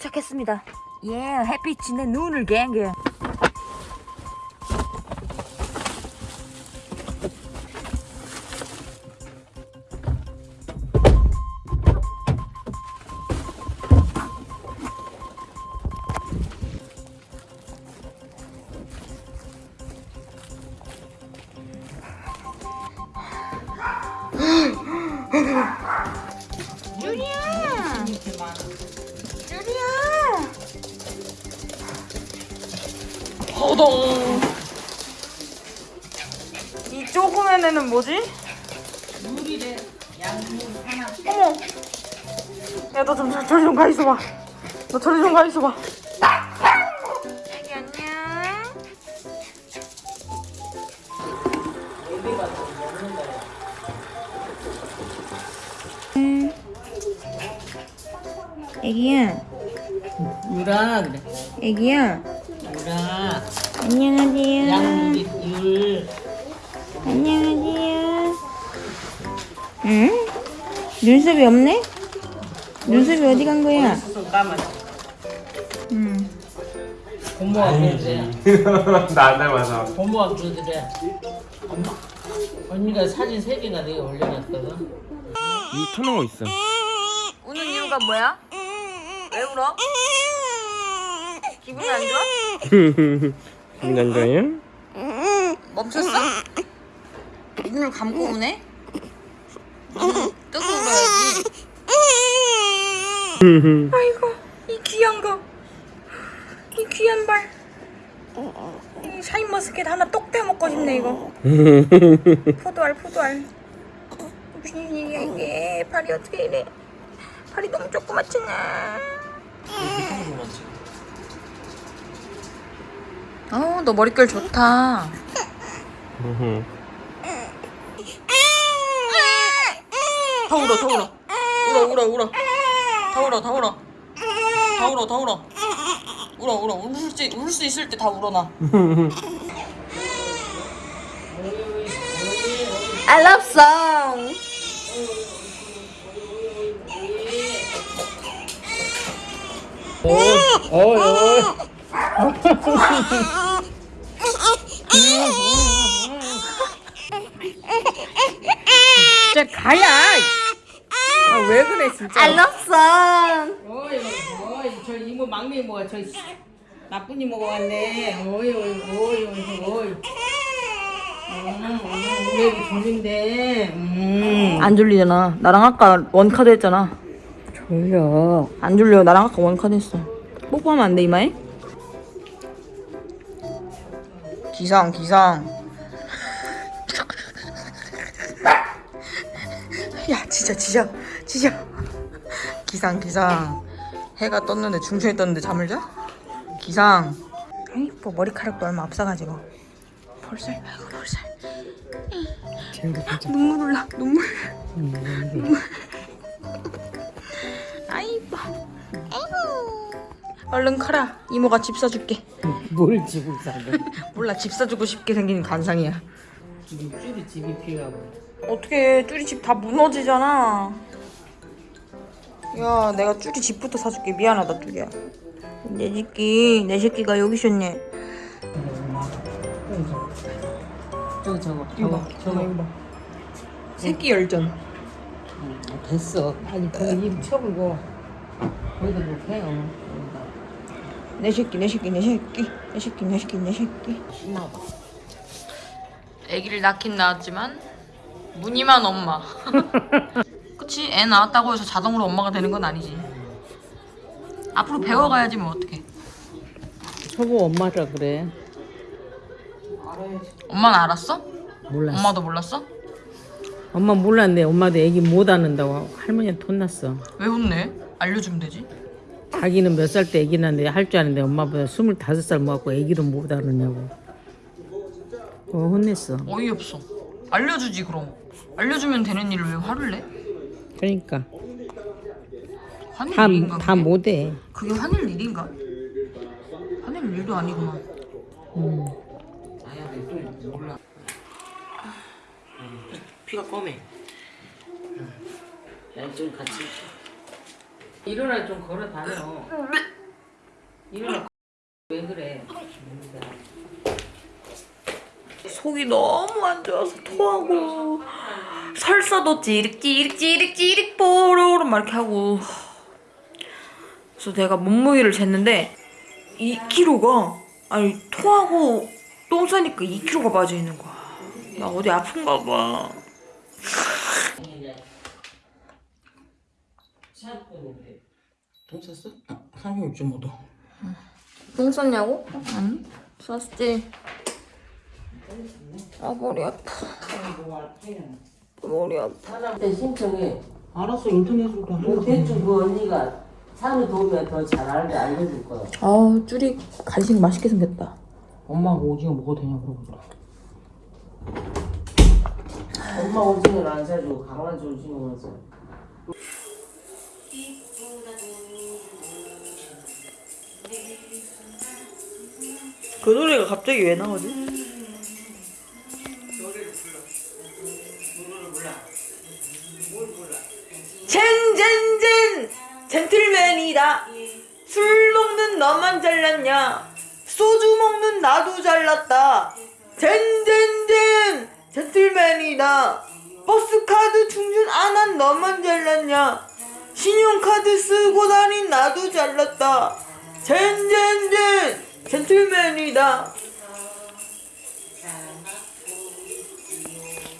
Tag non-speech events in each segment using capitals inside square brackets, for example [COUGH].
도착했습니다. 예, 햇빛이 내 눈을 갱게. [LAUGHS] 호동! 이 조그만 애는 뭐지? 물이래 양물 하나 어머! 야, 너 좀, 저리 좀가 있어봐. 너 저리 좀가 있어봐. 애기 안녕. 음. 애기야, 유라 그래 애기야. 안녕하세요. 율 안녕하세요. 응? 눈썹이 없네? 눈썹이 어디 간 거야? 까만 응. 고모가 [LAUGHS] 그래 나 닮아서 고모가 그러더래 엄마 언니가 사진 세 개나 내가 올려놨거든 이거 있어 우는 이유가 뭐야? 왜 울어? 기분이 안 좋아? [LAUGHS] 안 좋아요? 멈췄어? 눈을 감고 우네? 뜨고 울어야지. 아이고, 이 귀한 거. 이 귀한 발. 이 샤인머스켓 하나 똑 떼먹고 싶네, 이거. 포도알, 포도알. 무슨 일이야, 이게. 발이 어떻게 이래. 발이 너무 조그맣잖아. 어, 너 머릿결 좋다. 더 울어, 더 울어. 울어, 울어, 울어. 더 울어, 더 울어. 더 울어, 더 울어. 울어, 울어. 울 수, 울 수 있을 때 다 울어, 나. I love song. 어이 어이 진짜 가야 아, 왜 그래 진짜 I love song. 어이 어이 저 이모 막내 이모가 저 씨, 나쁜 이모가 왔네 어이 어이 어이 어이 어이 음, 음, 졸린데 음. 안 졸리잖아. 나랑 아까 원카드 했잖아. 졸려 안 졸려. 나랑 아까 원카드 했어. 뽀뽀하면 안 돼, 이마에? 기상, 기상. 야, 진짜, 진짜, 진짜. 기상, 기상. 해가 떴는데, 중천이 떴는데 잠을 자? 기상. 아이, 뭐 머리카락도 얼마 없어가지고. 볼살, 아이고, 볼살. 눈물 올라, 눈물. 눈물. 얼른 커라. 이모가 집 사줄게. [LAUGHS] 뭘 집을 사는 [LAUGHS] 몰라, 집 사주고 싶게 생긴 관상이야. 집이 쭈리 집이 필요하고 어떻게 쭈리 집 다 무너지잖아. 야, 내가 쭈리 집부터 사줄게. 미안하다, 쭈리야. 내 새끼, 내 새끼가 여기 있었네. 저거 저거 이거 봐, 저거 이거 봐. 새끼 열전. 됐어 아니 거기 입 쳐보고 거기다 놓게 어. 내 새끼, 내 새끼, 내 새끼, 내 새끼, 내 새끼, 내 새끼. 신나봐 아기를 낳긴 낳았지만 무늬만 엄마. [LAUGHS] 그치? 애 낳았다고 해서 자동으로 엄마가 되는 건 아니지. 앞으로 배워가야지 뭐 어떡해. 저거 엄마라 그래 엄마는 알았어? 몰랐어 엄마도 몰랐어? 엄마 몰랐는데 엄마도 애기 못 안는다고 할머니한테 혼났어 왜 혼내? 알려주면 되지. 자기는 몇 살 때 애기 낳는데 할 줄 아는데 엄마보다 스물다섯 살 먹었고 애기를 못 안느냐고 어 혼냈어 어이없어. 알려주지 그럼. 알려주면 되는 일을 왜 화를 내? 그러니까 화낼 다 일인가? 다 그게? 못해 그게 화낼 일인가? 화낼 일도 아니구나. 음. 피가 검해. 좀 같이 일어나 좀 걸어 다녀. 일어나. 왜 그래? 속이 너무 안 좋아서 토하고 설사도 찌릿찌릿찌릿찌릿 뽀로로 막 이렇게 하고. 그래서 내가 몸무게를 쟀는데 2kg가 아니 토하고 똥 싸니까 2kg가 빠져 있는 거야. 나 어디 아픈가 봐 돈 샀어? 아, 36.5도. 똥 쌌냐고? 아니 쌌지 아 머리 아파 머리 아파 때 신청해. 알았어 인터넷으로 다 그 대충 그 언니가 산을 도우면 더 잘 알게 알려줄 거야. 아 쭈리 간식 맛있게 생겼다 엄마가 오징어 먹어도 되냐고 물어보더라. 엄마 오징어를 안 사주고 강아지 오징어만 사. 그 노래가 갑자기 왜 나오지? 젠젠젠! 젠틀맨이다. 술 먹는 너만 잘났냐? 소주 먹는 나도 잘났다. 젠젠젠! 젠틀맨이다. 버스카드 충전 안 한 너만 잘났냐? 신용카드 쓰고 다닌 나도 잘났다. 젠젠젠 젠틀맨이다.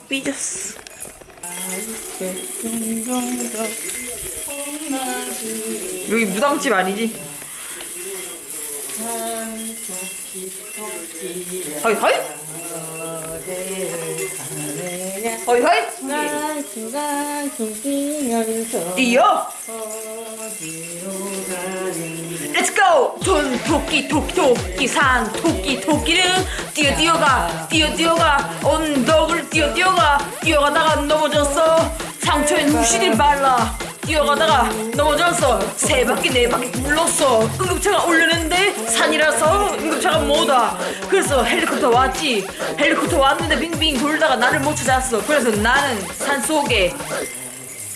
삐졌어. 여기 무당집 아니지? 허이 허이. 허이 허이. 뛰어 Let's go! 손 토끼 토끼 토끼 산 토끼 토끼는 뛰어 뛰어가 뛰어 뛰어가. 언덕을 뛰어 뛰어가. 뛰어가다가 넘어졌어. 상처에 무시를 발라. 뛰어가다가 넘어졌어. 세 바퀴 네 바퀴 굴렀어. 응급차가 오려는데 산이라서 응급차가 못 와 그래서 헬리콥터 왔지. 헬리콥터 왔는데 빙빙 돌다가 나를 못 찾았어. 그래서 나는 산 속에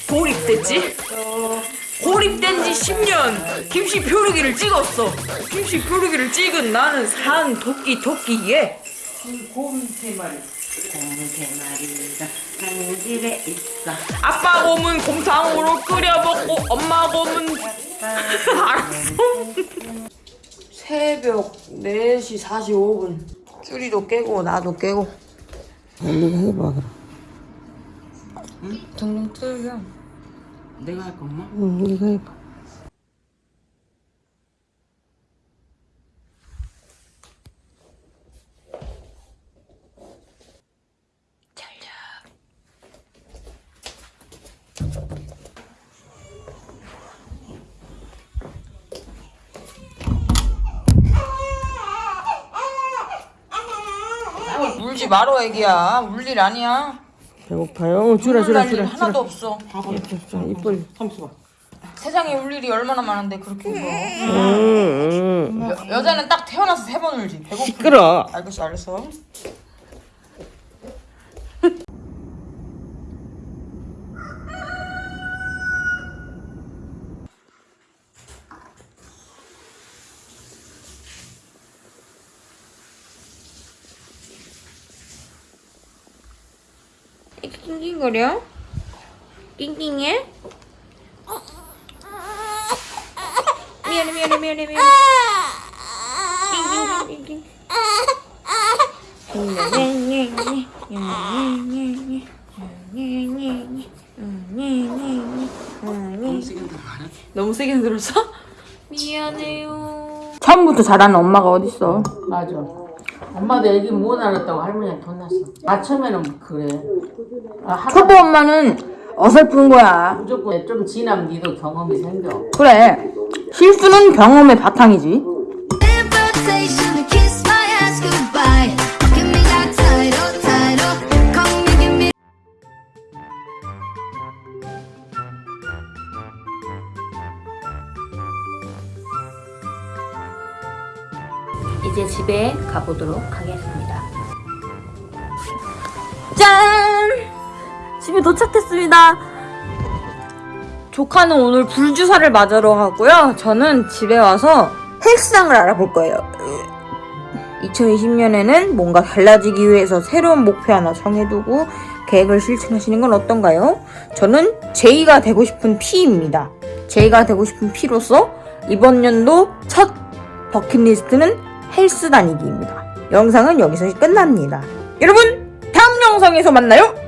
고립됐지 고립된 지 10년. 김씨 표류기를 찍었어. 김씨 표류기를 찍은 나는 산 토끼 토끼예 곰세 마리. 곰세 마리가 한 집에 있어. 아빠 곰은 곰탕으로 끓여 먹고 엄마 곰은 [LAUGHS] 알았어. 새벽 4시 45분. 쭈리도 깨고 나도 깨고. 네가 해봐 그럼. 둥둥 틀려 내가 할까 엄마? 응, 네가 해봐. 울지 말어 애기야 울 일 아니야 배고파요? 주라 울 주라 날일 주라 하나도 없어 주라. 이빨. 삼수가. 세상에 울 일이 얼마나 많은데 그렇게 울어 응, 응. 여, 여자는 딱 태어나서 세 번 울지 배고프 시끄러. 알겠어 알겠어 낑낑거려? 낑낑해? 미안해 미안해 미안해 미안해 낑낑 낑낑 너무 세게 들었어? 미안해요. 처음부터 잘하는 엄마가 어딨어? 맞아. 엄마도 애기 못 알았다고 할머니한테 혼났어. 아, 처음에는 그래. 아, 하다 초보 엄마는 어설픈 거야. 무조건 좀 지나면 니도 경험이 생겨. 그래. 실수는 경험의 바탕이지. 가보도록 하겠습니다. 짠! 집에 도착했습니다. 조카는 오늘 불주사를 맞으러 가고요. 저는 집에 와서 헬스장을 알아볼 거예요. 2020년에는 뭔가 달라지기 위해서 새로운 목표 하나 정해두고 계획을 실천하시는 건 어떤가요? 저는 제이가 되고 싶은 P입니다. 제이가 되고 싶은 P로서 이번 연도 첫 버킷리스트는 헬스 다니기입니다. 영상은 여기서 끝납니다. 여러분, 다음 영상에서 만나요!